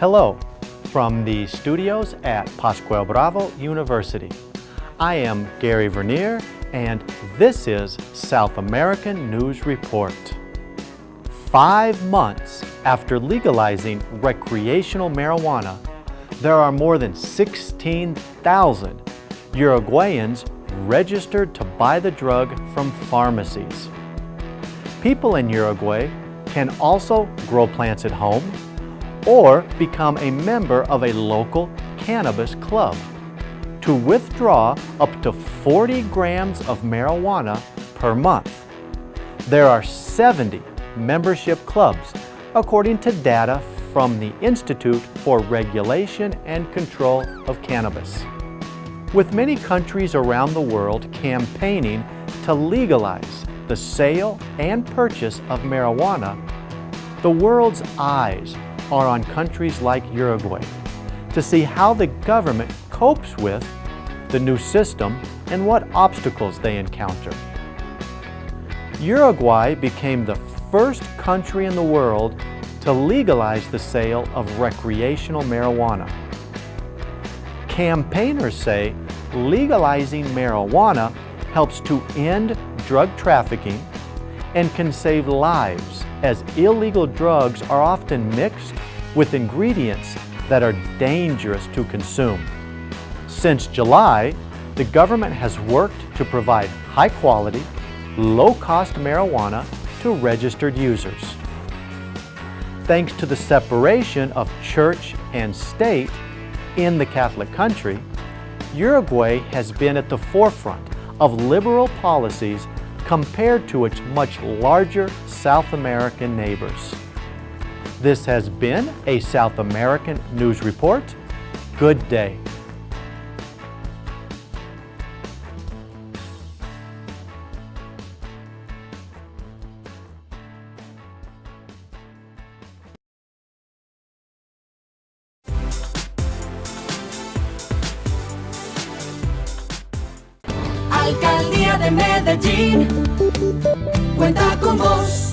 Hello from the studios at Pascual Bravo University. I am Gary Vernier and this is South American News Report. Five months after legalizing recreational marijuana, there are more than 16,000 Uruguayans registered to buy the drug from pharmacies. People in Uruguay can also grow plants at home or become a member of a local cannabis club to withdraw up to 40 grams of marijuana per month. There are 70 membership clubs, according to data from the Institute for Regulation and Control of Cannabis. With many countries around the world campaigning to legalize the sale and purchase of marijuana, the world's eyes are on countries like Uruguay to see how the government copes with the new system and what obstacles they encounter. Uruguay became the first country in the world to legalize the sale of recreational marijuana. Campaigners say legalizing marijuana helps to end drug trafficking and can save lives as illegal drugs are often mixed with ingredients that are dangerous to consume. Since July, the government has worked to provide high quality, low cost marijuana to registered users. Thanks to the separation of church and state in the Catholic country, Uruguay has been at the forefront of liberal policies compared to its much larger South American neighbors. This has been a South American News Report. Good day. Alcaldía de Medellín cuenta con vos.